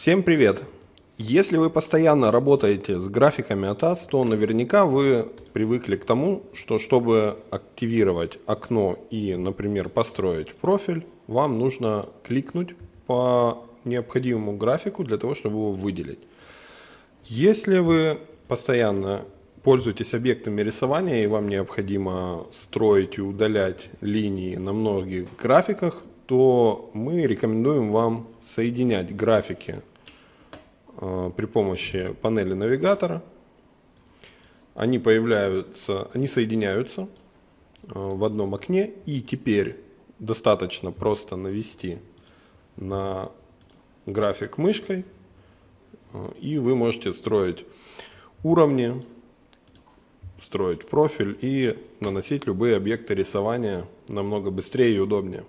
Всем привет! Если вы постоянно работаете с графиками ATAS, то наверняка вы привыкли к тому, что чтобы активировать окно и, например, построить профиль, вам нужно кликнуть по необходимому графику для того, чтобы его выделить. Если вы постоянно пользуетесь объектами рисования и вам необходимо строить и удалять линии на многих графиках, то мы рекомендуем вам соединять графики э, при помощи панели навигатора. Они появляются, они соединяются э, в одном окне и теперь достаточно просто навести на график мышкой э, и вы можете строить уровни, строить профиль и наносить любые объекты рисования намного быстрее и удобнее.